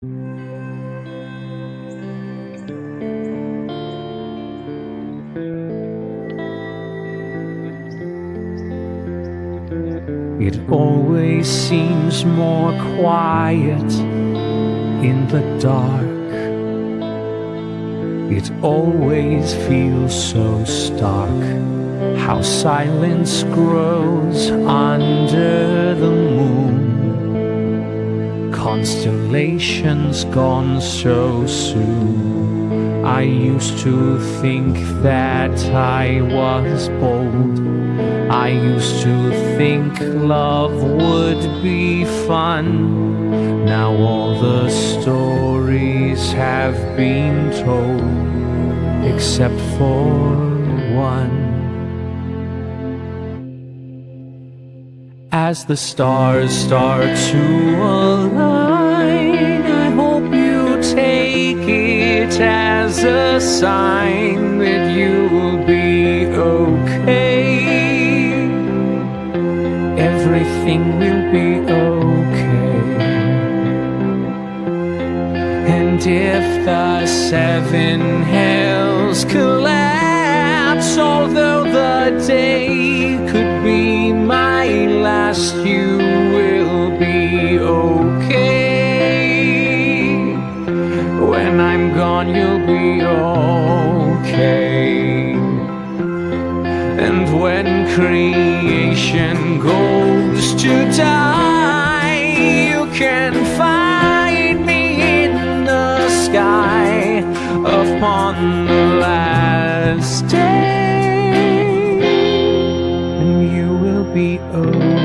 It always seems more quiet in the dark. It always feels so stark. How silence grows under Constellations gone so soon. I used to think that I was bold. I used to think love would be fun. Now all the stories have been told, except for one. As the stars start to align, as a sign that you'll be okay. Everything will be okay. And if the seven hells When I'm gone, you'll be okay. And when creation goes to die, you can find me in the sky upon the last day, and you will be okay.